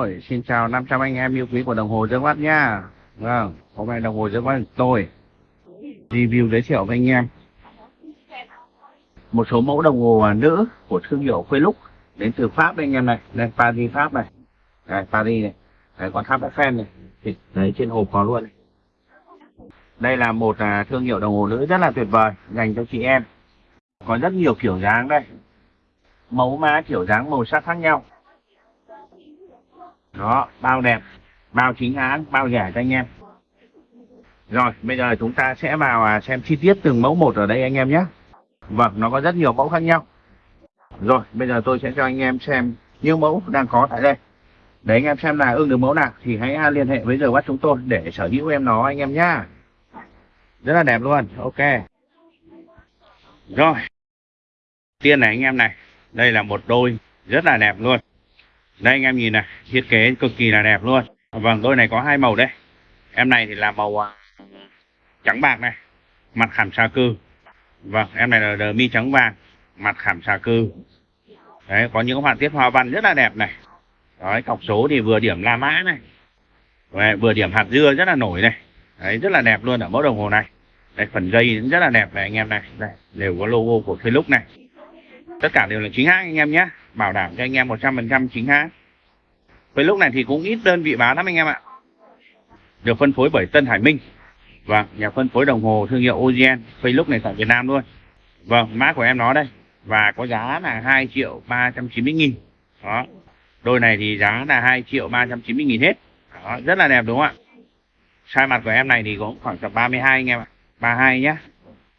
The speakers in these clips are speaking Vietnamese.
Rồi, xin chào 500 anh em yêu quý của đồng hồ Dương Mắt nha. Vâng, hôm nay đồng hồ Dương Mắt tôi. Review giới thiệu với anh em. Một số mẫu đồng hồ nữ của thương hiệu Philux đến từ Pháp đây anh em này, đây Paris Pháp này, đây Paris này, đây con tháp Eiffel này, thì đấy trên hộp có luôn này. Đây là một à, thương hiệu đồng hồ nữ rất là tuyệt vời dành cho chị em. Có rất nhiều kiểu dáng đây, mẫu mã kiểu dáng màu sắc khác nhau đó, bao đẹp, bao chính hãng, bao rẻ cho anh em. Rồi, bây giờ chúng ta sẽ vào à, xem chi tiết từng mẫu một ở đây anh em nhé. Vâng nó có rất nhiều mẫu khác nhau. Rồi, bây giờ tôi sẽ cho anh em xem những mẫu đang có tại đây. Để anh em xem là ưng được mẫu nào thì hãy à, liên hệ với giờ bắt chúng tôi để sở hữu em nó anh em nhá. Rất là đẹp luôn, ok. Rồi, tiên này anh em này, đây là một đôi rất là đẹp luôn đây anh em nhìn này thiết kế cực kỳ là đẹp luôn. Vâng đôi này có hai màu đây. Em này thì là màu à, trắng bạc này mặt khảm xà cư vâng em này là đờ mi trắng vàng mặt khảm xà cư đấy có những họa tiết hoa văn rất là đẹp này. Đấy cọc số thì vừa điểm la mã này. Đấy, vừa điểm hạt dưa rất là nổi này. Đấy rất là đẹp luôn ở mẫu đồng hồ này. Đấy phần dây rất là đẹp này anh em này. Đây đều có logo của facebook này. Tất cả đều là chính hãng anh em nhé bảo đảm cho anh em 100% chính hãng. Với lúc này thì cũng ít đơn vị bán lắm anh em ạ. Được phân phối bởi Tân Hải Minh. Và nhà phân phối đồng hồ thương hiệu Ogen Facebook này tại Việt Nam luôn. Vâng mã của em nó đây. Và có giá là 2 triệu 390 nghìn. Đó. Đôi này thì giá là 2 triệu 390 nghìn hết. Đó, rất là đẹp đúng không ạ? Size mặt của em này thì cũng khoảng tầm 32 anh em ạ. 32 nhá.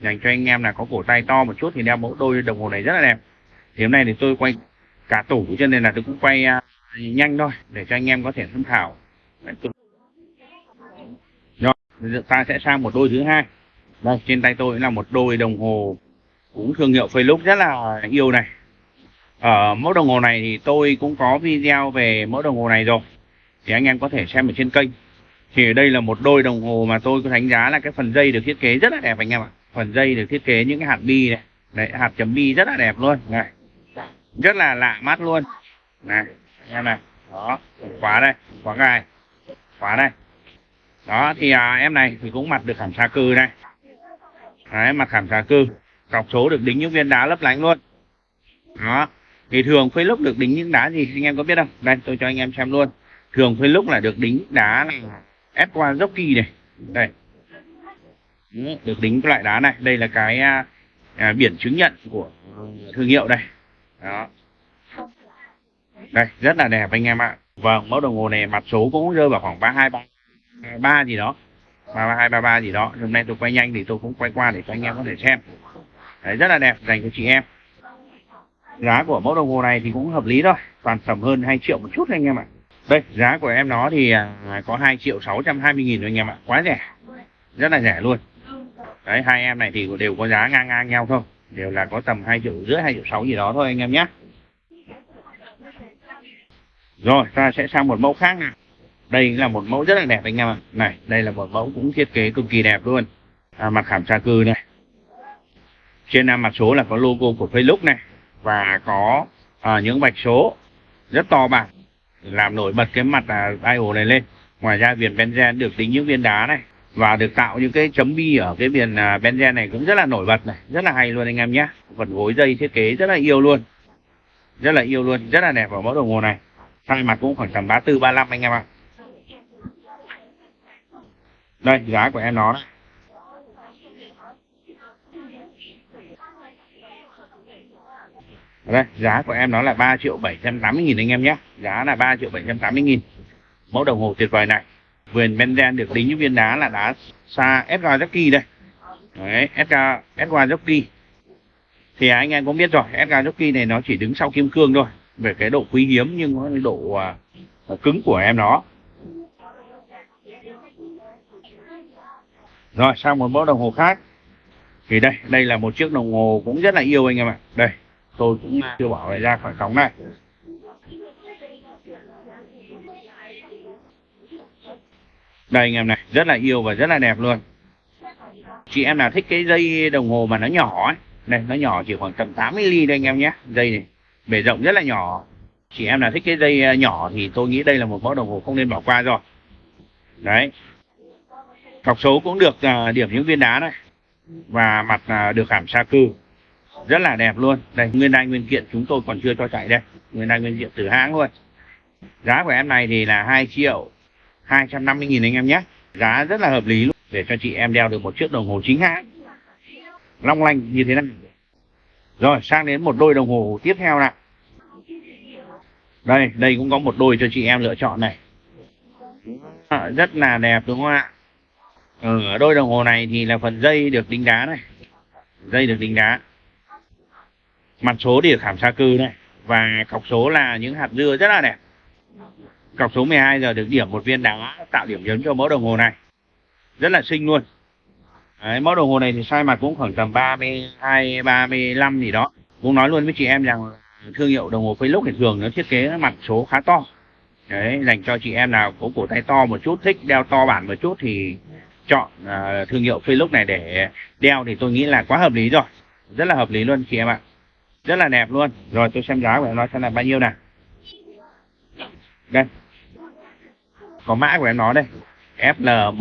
Dành cho anh em là có cổ tay to một chút thì đeo mẫu đôi đồng hồ này rất là đẹp. Thì hôm nay thì tôi quay cả tủ cho nên là tôi cũng quay uh, nhanh thôi để cho anh em có thể tham khảo. Rồi ta sẽ sang một đôi thứ hai. Đây. Trên tay tôi là một đôi đồng hồ cũng thương hiệu Philux rất là yêu này. Ở mẫu đồng hồ này thì tôi cũng có video về mẫu đồng hồ này rồi. Thì anh em có thể xem ở trên kênh. Thì đây là một đôi đồng hồ mà tôi có đánh giá là cái phần dây được thiết kế rất là đẹp anh em ạ. Phần dây được thiết kế những cái hạt bi này. Đấy hạt chấm bi rất là đẹp luôn. Này rất là lạ mắt luôn. Này em này. Đó khóa đây khóa gai khóa đây. Đó thì à, em này thì cũng mặt được khảm xa cư này đấy mặt khảm xa cư. Cọc số được đính những viên đá lấp lánh luôn. Đó. Thì thường phơi lúc được đính những đá gì anh em có biết không? Đây tôi cho anh em xem luôn. Thường phơi lúc là được đính đá này ép qua jockey này. Đây. Được đính cái loại đá này. Đây là cái à, à biển chứng nhận của thương hiệu đây đó. Đây, rất là đẹp anh em ạ. Vâng mẫu đồng hồ này mặt số cũng rơi vào khoảng ba hai ba ba gì đó. Ba hai, ba ba gì đó. Hôm nay tôi quay nhanh thì tôi cũng quay qua để cho anh em có thể xem. Đấy, rất là đẹp dành cho chị em. Giá của mẫu đồng hồ này thì cũng hợp lý thôi. Toàn tầm hơn 2 triệu một chút anh em ạ. Đây, giá của em nó thì à, có 2 triệu 620 nghìn anh em ạ. Quá rẻ. Rất là rẻ luôn. Đấy, hai em này thì đều có giá ngang ngang nhau thôi đều là có tầm hai triệu rưỡi hai triệu sáu gì đó thôi anh em nhé. Rồi ta sẽ sang một mẫu khác nào. Đây là một mẫu rất là đẹp anh em ạ. Này đây là một mẫu cũng thiết kế cực kỳ đẹp luôn. À, mặt khảm tra cư này. Trên mặt số là có logo của Facebook này và có à, những vạch số rất to bản. Làm nổi bật cái mặt à, dial này lên. Ngoài ra viền benzen được tính những viên đá này và được tạo những cái chấm bi ở cái viền à, benzen này cũng rất là nổi bật này, rất là hay luôn anh em nhé. Phần gối dây thiết kế rất là yêu luôn. Rất là yêu luôn, rất là đẹp ở mẫu đồng hồ này. Size mặt cũng khoảng tầm 34 35 anh em ạ. Đây, giá của em nó đấy đây, giá của em nó là 3 triệu 780 nghìn anh em nhé. Giá là 3 triệu 780 nghìn. Mẫu đồng hồ tuyệt vời này vườn Benzen được đính những viên đá là đá xa Edgar Jockey đây. Đấy Edgar Edgar Jockey thì à, anh em cũng biết rồi Edgar Jockey này nó chỉ đứng sau kim cương thôi về cái độ quý hiếm nhưng có độ uh, cứng của em nó. Rồi sang một mẫu đồng hồ khác. Thì đây đây là một chiếc đồng hồ cũng rất là yêu anh em ạ. Đây tôi cũng chưa bảo lại ra khỏi cống này. Đây anh em này rất là yêu và rất là đẹp luôn. Chị em nào thích cái dây đồng hồ mà nó nhỏ ấy đây nó nhỏ chỉ khoảng tầm 80 ly đây anh em nhé. Dây này bề rộng rất là nhỏ. Chị em nào thích cái dây à, nhỏ thì tôi nghĩ đây là một mẫu đồng hồ không nên bỏ qua rồi. Đấy. Cọc số cũng được uh, điểm những viên đá này và mặt uh, được khảm sa cư. Rất là đẹp luôn. Đây nguyên đai nguyên kiện chúng tôi còn chưa cho chạy đây. Nguyên đai nguyên kiện từ hãng luôn. Giá của em này thì là 2 triệu 250 nghìn anh em nhé. Giá rất là hợp lý luôn. Để cho chị em đeo được một chiếc đồng hồ chính hãng. Long lanh như thế này. Rồi sang đến một đôi đồng hồ tiếp theo nào. Đây đây cũng có một đôi cho chị em lựa chọn này. À, rất là đẹp đúng không ạ? Ở đôi đồng hồ này thì là phần dây được đính đá này. Dây được đính đá mặt số thì được khảm sa cư này. Và cọc số là những hạt dưa rất là đẹp cọc số 12 giờ được điểm một viên đá tạo điểm nhấn cho mẫu đồng hồ này. Rất là xinh luôn. Đấy, mẫu đồng hồ này thì size mặt cũng khoảng tầm 32 35 gì đó. Cũng nói luôn với chị em rằng thương hiệu đồng hồ Philux thì thường nó thiết kế mặt số khá to. Đấy dành cho chị em nào có cổ tay to một chút thích đeo to bản một chút thì chọn uh, thương hiệu Philux này để đeo thì tôi nghĩ là quá hợp lý rồi. Rất là hợp lý luôn chị em ạ. Rất là đẹp luôn. Rồi tôi xem giá của nó nói xem là bao nhiêu nào. Đây có mã của em nó đây. FL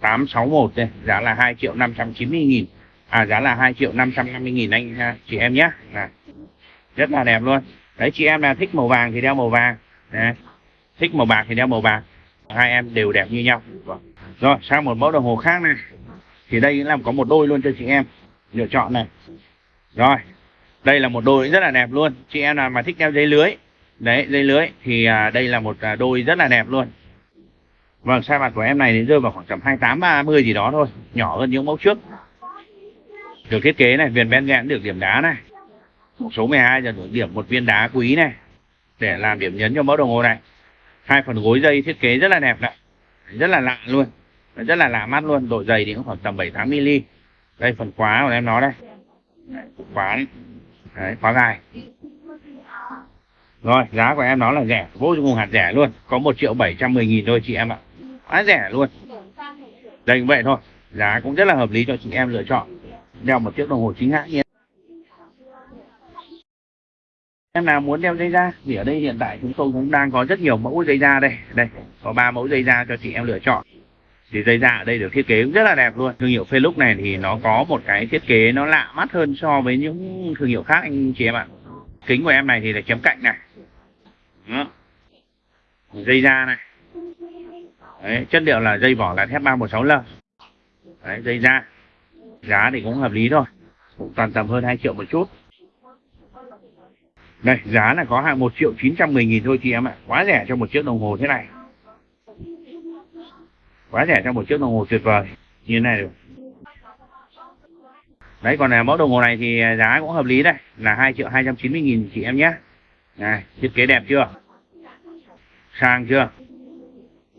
1100861 đây. Giá là 2 triệu 590 nghìn. À giá là 2 triệu 550 nghìn anh à, chị em nhé. À, rất là đẹp luôn. Đấy chị em là thích màu vàng thì đeo màu vàng. Đấy. thích màu bạc thì đeo màu bạc. Hai em đều đẹp như nhau. Vâng. Rồi sang một mẫu đồng hồ khác này. Thì đây là có một đôi luôn cho chị em. Lựa chọn này. Rồi. Đây là một đôi rất là đẹp luôn. Chị em nào mà thích đeo dây lưới đấy dây lưới. Thì à, đây là một à, đôi rất là đẹp luôn. Vâng size mặt của em này đến rơi vào khoảng tầm 28 30 gì đó thôi. Nhỏ hơn những mẫu trước. Được thiết kế này viền ben nhãn được điểm đá này. Số 12 giờ được điểm một viên đá quý này. Để làm điểm nhấn cho mẫu đồng hồ này. Hai phần gối dây thiết kế rất là đẹp này. Rất là lạ luôn. Rất là lạ mắt luôn. Độ dày thì cũng khoảng tầm 7 8 mm đây phần khóa của em nó đây. Đấy, khóa đấy. đấy khóa gài rồi, giá của em nó là rẻ, vô cùng hạt rẻ luôn. Có một triệu bảy trăm mười nghìn thôi chị em ạ. Quá rẻ luôn. Đây, vậy thôi. Giá cũng rất là hợp lý cho chị em lựa chọn. Đeo một chiếc đồng hồ chính hãng nhé em nào muốn đeo dây da thì ở đây hiện tại chúng tôi cũng đang có rất nhiều mẫu dây da đây. Đây, có ba mẫu dây da cho chị em lựa chọn. Thì dây da ở đây được thiết kế rất là đẹp luôn. Thương hiệu Felux này thì nó có một cái thiết kế nó lạ mắt hơn so với những thương hiệu khác anh chị em ạ. Kính của em này thì là chấm cạnh này. Đó. dây da này. Đấy, chất liệu là dây vỏ là thép 316L Đấy, dây da. Giá thì cũng hợp lý thôi. Cũng toàn tầm hơn 2 triệu một chút. Đây giá là có hàng 1 triệu 910 nghìn thôi chị em ạ. Quá rẻ cho một chiếc đồng hồ thế này. Quá rẻ cho một chiếc đồng hồ tuyệt vời. Như thế này được. Đấy còn là mẫu đồng hồ này thì à, giá cũng hợp lý đây. Là 2 triệu 290 nghìn chị em nhé này thiết kế đẹp chưa? Sang chưa?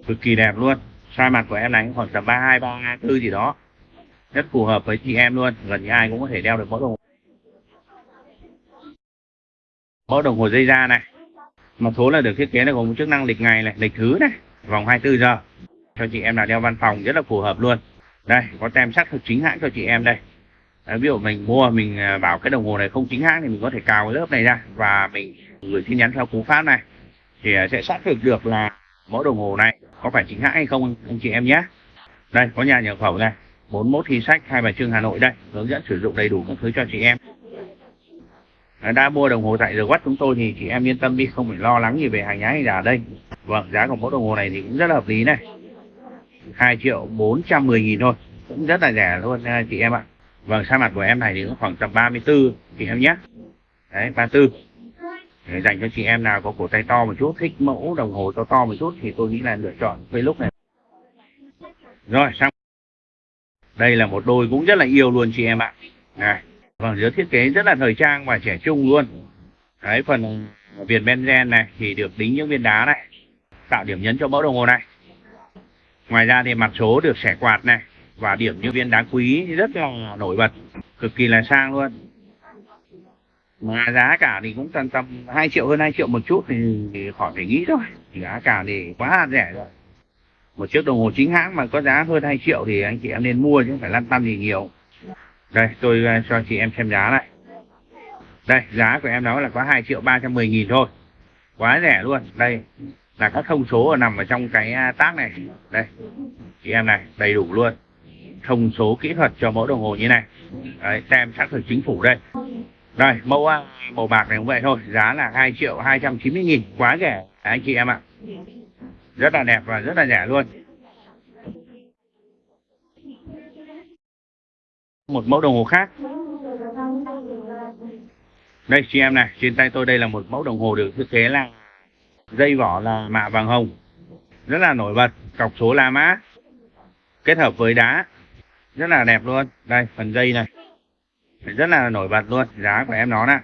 Cực kỳ đẹp luôn. Size mặt của em này khoảng tầm 32 34 gì đó. Rất phù hợp với chị em luôn. Gần như ai cũng có thể đeo được mẫu đồng hồ. Mẫu đồng hồ dây da này. Một số là được thiết kế là gồm chức năng lịch ngày này lịch thứ này vòng 24 giờ. Cho chị em nào đeo văn phòng rất là phù hợp luôn. Đây có tem xác thực chính hãng cho chị em đây. Đấy, ví dụ mình mua mình à, bảo cái đồng hồ này không chính hãng thì mình có thể cào cái lớp này ra và mình gửi tin nhắn theo cú pháp này. Thì à, sẽ xác thực được là mẫu đồng hồ này có phải chính hãng hay không, anh chị em nhé. Đây, có nhà nhập khẩu này. 41 thi sách, hai bài trưng Hà Nội đây. Hướng dẫn sử dụng đầy đủ các thứ cho chị em. À, đã mua đồng hồ tại The Watch chúng tôi thì chị em yên tâm đi, không phải lo lắng gì về hàng nhái hay giả đây. Vâng giá của mẫu đồng hồ này thì cũng rất là hợp lý này. 2 triệu 410 nghìn thôi. Cũng rất là rẻ luôn à, chị em ạ. Vâng sa mặt của em này thì cũng khoảng tầm 34 chị em nhé. Đấy 34 dành cho chị em nào có cổ tay to một chút, thích mẫu đồng hồ to to một chút thì tôi nghĩ là lựa chọn với lúc này. Rồi, sang. Đây là một đôi cũng rất là yêu luôn chị em ạ. Này vâng dưới thiết kế rất là thời trang và trẻ trung luôn. Đấy phần viền benzen này thì được đính những viên đá này, tạo điểm nhấn cho mẫu đồng hồ này. Ngoài ra thì mặt số được xẻ quạt này và điểm những viên đá quý, rất là nổi bật, cực kỳ là sang luôn mà giá cả thì cũng tầm tầm 2 triệu hơn 2 triệu một chút thì, thì khỏi phải nghĩ thôi. Giá cả thì quá rẻ rồi. Một chiếc đồng hồ chính hãng mà có giá hơn 2 triệu thì anh chị em nên mua chứ không phải lăn tăn gì nhiều. Đây tôi ờ, cho chị em xem giá này. Đây giá của em đó là có 2 triệu 310 nghìn thôi. Quá rẻ luôn. Đây là các thông số ở nằm ở trong cái à, tác này. Đây chị em này đầy đủ luôn. Thông số kỹ thuật cho mẫu đồng hồ như này. Đấy, tem xác thực chính phủ đây đây mẫu à, màu bạc này cũng vậy thôi. Giá là 2 triệu 290 nghìn. Quá rẻ, anh chị em ạ. Rất là đẹp và rất là rẻ luôn. Một mẫu đồng hồ khác. Đây, chị em này, trên tay tôi đây là một mẫu đồng hồ được thiết kế là dây vỏ là mạ vàng hồng. Rất là nổi bật, cọc số La Mã, kết hợp với đá. Rất là đẹp luôn. Đây, phần dây này rất là nổi bật luôn. Giá của em nó nè.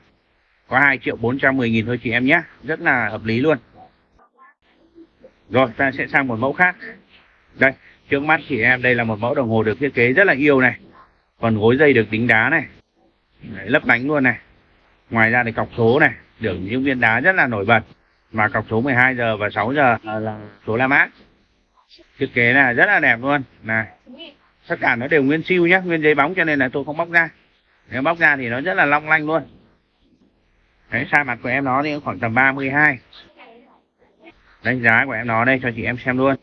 Có 2 triệu 410 nghìn thôi chị em nhé. Rất là hợp lý luôn. Rồi ta sẽ sang một mẫu khác. Đây trước mắt chị em đây là một mẫu đồng hồ được thiết kế rất là yêu này. Còn gối dây được đính đá này. Đấy, lấp lánh luôn này. Ngoài ra thì cọc số này. Được những viên đá rất là nổi bật. Mà cọc số 12 giờ và 6 giờ là số La Mã. Thiết kế là rất là đẹp luôn. Này tất cả nó đều nguyên siêu nhé nguyên giấy bóng cho nên là tôi không bóc ra nếu bóc ra thì nó rất là long lanh luôn. Đấy sai mặt của em nó thì khoảng tầm 32 đánh giá của em nó đây cho chị em xem luôn.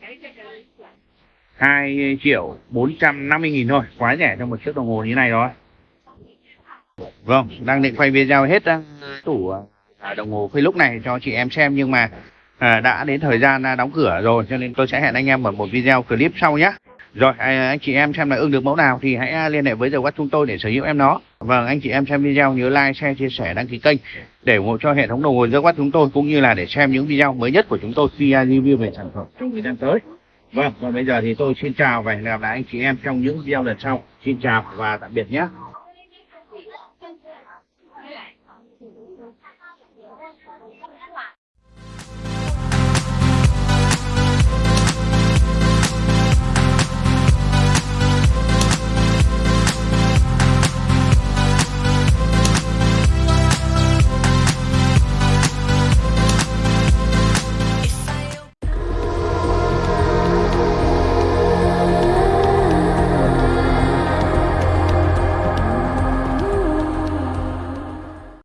2 triệu 450 nghìn thôi quá rẻ cho một chiếc đồng hồ như này rồi. Vâng đang định quay video hết ờ, tủ ờ, à, đồng hồ lúc này cho chị em xem nhưng mà à, đã đến thời gian đóng cửa rồi cho nên tôi sẽ hẹn anh em ở một video clip sau nhé rồi à, anh chị em xem là ưng được mẫu nào thì hãy à, liên hệ với giờ quát chúng tôi để sở hữu em nó. Vâng anh chị em xem video nhớ like, share, chia sẻ, đăng ký kênh để ủng hộ cho hệ thống đồng hồ giờ quát chúng tôi cũng như là để xem những video mới nhất của chúng tôi khi à, review về sản phẩm trong thời gian tới. Vâng và bây giờ thì tôi xin chào và hẹn gặp lại anh chị em trong những video lần sau. Xin chào và tạm biệt nhé.